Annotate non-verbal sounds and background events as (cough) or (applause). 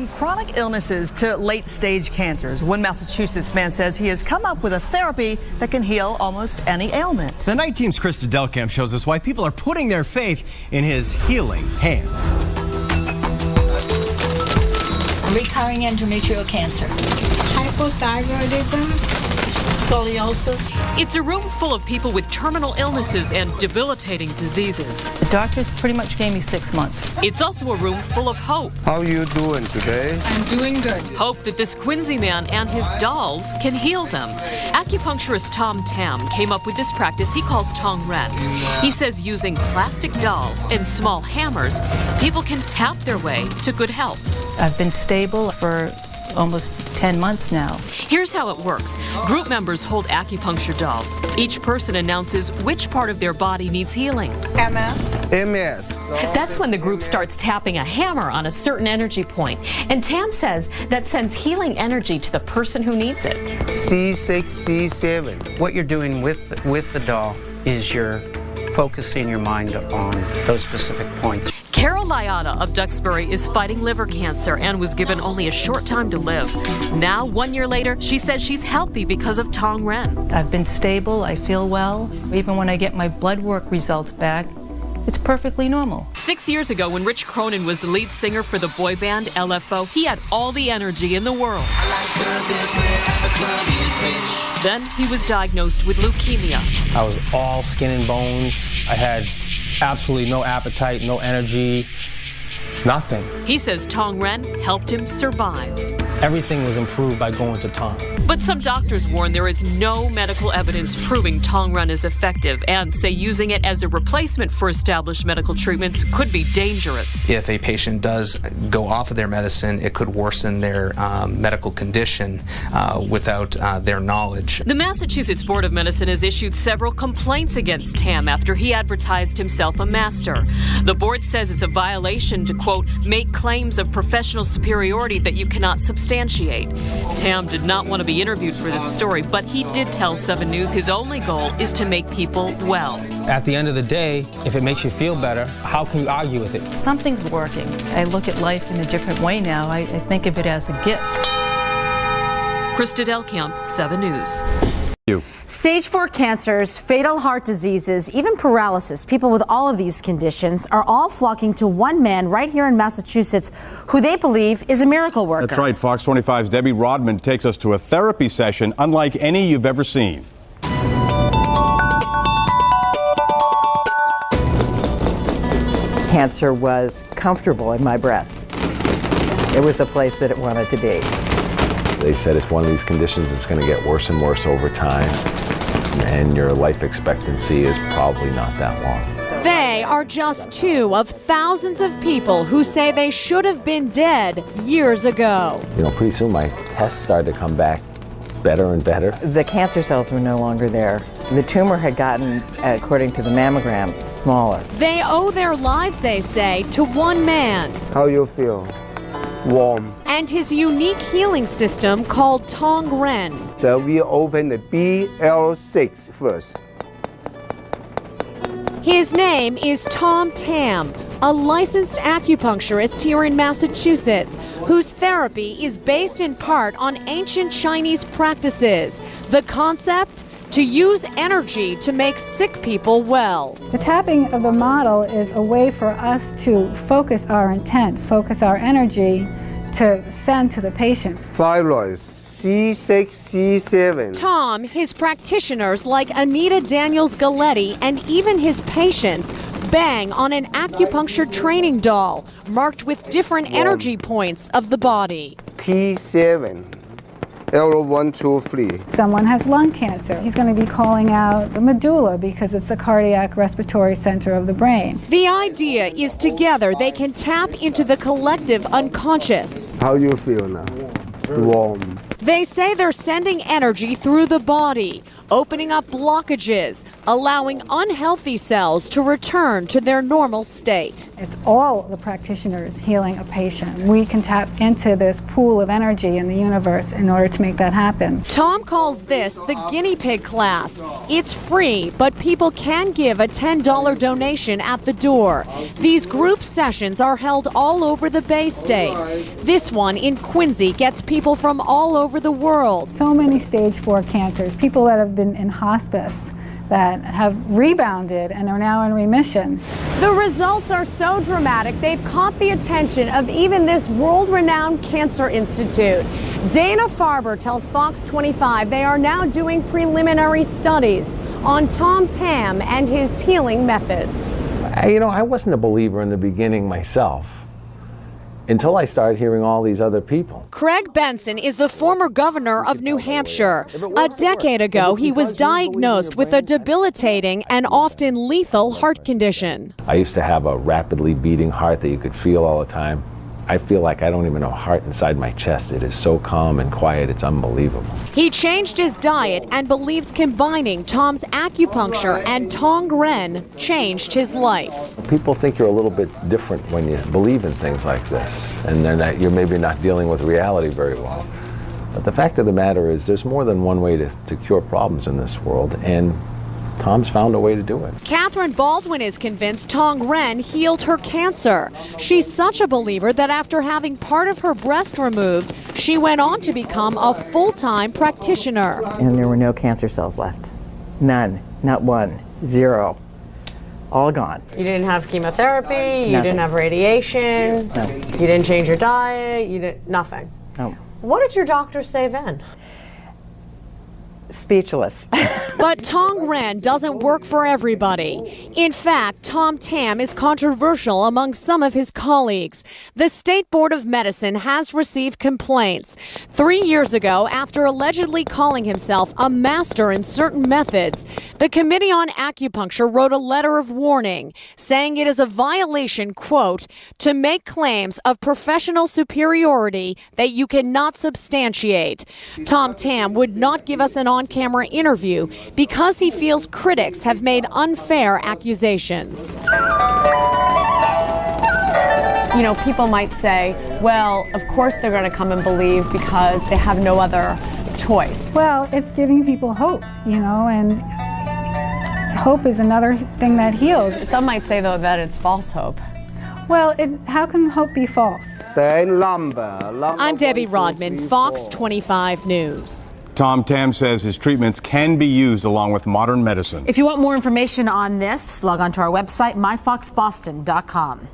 From chronic illnesses to late stage cancers, one Massachusetts man says he has come up with a therapy that can heal almost any ailment. The I-Team's Krista Delkamp shows us why people are putting their faith in his healing hands. Recurring endometrial cancer. Hypothyroidism. Scoliosis. It's a room full of people with terminal illnesses and debilitating diseases. The doctors pretty much gave me six months. It's also a room full of hope. How are you doing today? I'm doing good. Hope that this Quincy man and his dolls can heal them. Acupuncturist Tom Tam came up with this practice he calls Tong Ren. He says using plastic dolls and small hammers, people can tap their way to good health. I've been stable for almost 10 months now. Here's how it works. Group members hold acupuncture dolls. Each person announces which part of their body needs healing. MS. MS. That's when the group starts tapping a hammer on a certain energy point. And Tam says that sends healing energy to the person who needs it. C6, C7. What you're doing with, with the doll is you're focusing your mind on those specific points. Carol Liotta of Duxbury is fighting liver cancer and was given only a short time to live. Now, one year later, she says she's healthy because of Tong Ren. I've been stable, I feel well. Even when I get my blood work results back, it's perfectly normal. Six years ago, when Rich Cronin was the lead singer for the boy band LFO, he had all the energy in the world. Then he was diagnosed with leukemia. I was all skin and bones. I had absolutely no appetite, no energy, nothing. He says Tong Ren helped him survive. Everything was improved by going to Tong. But some doctors warn there is no medical evidence proving Tong Ren is effective and say using it as a replacement for established medical treatments could be dangerous. If a patient does go off of their medicine, it could worsen their um, medical condition uh, without uh, their knowledge. The Massachusetts Board of Medicine has issued several complaints against Tam after he advertised himself a master. The board says it's a violation to, quote, make claims of professional superiority that you cannot substantiate. Tam did not want to be interviewed for this story, but he did tell 7 News his only goal is to make people well. At the end of the day, if it makes you feel better, how can you argue with it? Something's working. I look at life in a different way now. I, I think of it as a gift. Krista Delkamp, 7 News. Stage 4 cancers, fatal heart diseases, even paralysis, people with all of these conditions are all flocking to one man right here in Massachusetts who they believe is a miracle worker. That's right. Fox 25's Debbie Rodman takes us to a therapy session unlike any you've ever seen. Cancer was comfortable in my breast. It was a place that it wanted to be. They said it's one of these conditions that's going to get worse and worse over time, and your life expectancy is probably not that long. They are just two of thousands of people who say they should have been dead years ago. You know, pretty soon my tests started to come back better and better. The cancer cells were no longer there. The tumor had gotten, according to the mammogram, smaller. They owe their lives, they say, to one man. How you feel? Warm. And his unique healing system called Tong Ren. So we open the BL6 first. His name is Tom Tam, a licensed acupuncturist here in Massachusetts, whose therapy is based in part on ancient Chinese practices. The concept? To use energy to make sick people well. The tapping of the model is a way for us to focus our intent, focus our energy to send to the patient. Thyroid, C6, C7. Tom, his practitioners like Anita Daniels Galetti and even his patients bang on an acupuncture training doll marked with different energy points of the body. P7. L1, 2, 3. Someone has lung cancer. He's going to be calling out the medulla because it's the cardiac respiratory center of the brain. The idea is together they can tap into the collective unconscious. How you feel now? Warm. They say they're sending energy through the body, opening up blockages, allowing unhealthy cells to return to their normal state. It's all the practitioners healing a patient. We can tap into this pool of energy in the universe in order to make that happen. Tom calls this the guinea pig class. It's free, but people can give a $10 donation at the door. These group sessions are held all over the Bay State. This one in Quincy gets people from all over the world. So many stage four cancers, people that have been in hospice that have rebounded and are now in remission. The results are so dramatic, they've caught the attention of even this world renowned cancer institute. Dana Farber tells Fox 25 they are now doing preliminary studies on Tom Tam and his healing methods. You know, I wasn't a believer in the beginning myself until I started hearing all these other people. Craig Benson is the former governor of New Hampshire. A decade ago, he was diagnosed with a debilitating and often lethal heart condition. I used to have a rapidly beating heart that you could feel all the time. I feel like I don't even have a heart inside my chest. It is so calm and quiet, it's unbelievable. He changed his diet and believes combining Tom's acupuncture and Tong Ren changed his life. People think you're a little bit different when you believe in things like this, and then that you're maybe not dealing with reality very well. But the fact of the matter is, there's more than one way to, to cure problems in this world, and Tom's found a way to do it. Catherine Baldwin is convinced Tong Ren healed her cancer. She's such a believer that after having part of her breast removed, she went on to become a full time practitioner. And there were no cancer cells left. None. Not one. Zero. All gone. You didn't have chemotherapy, you didn't have radiation, No. you didn't change your diet, you didn't, nothing. No. What did your doctor say then? Speechless. (laughs) But Tong Ren doesn't work for everybody. In fact, Tom Tam is controversial among some of his colleagues. The State Board of Medicine has received complaints. Three years ago, after allegedly calling himself a master in certain methods, the Committee on Acupuncture wrote a letter of warning, saying it is a violation, quote, to make claims of professional superiority that you cannot substantiate. Tom Tam would not give us an on camera interview because he feels critics have made unfair accusations. You know, people might say, well, of course they're going to come and believe because they have no other choice. Well, it's giving people hope, you know, and hope is another thing that heals. Some might say, though, that it's false hope. Well, it, how can hope be false? I'm Debbie Rodman, Fox 25 News. Tom Tam says his treatments can be used along with modern medicine. If you want more information on this, log on to our website, myfoxboston.com.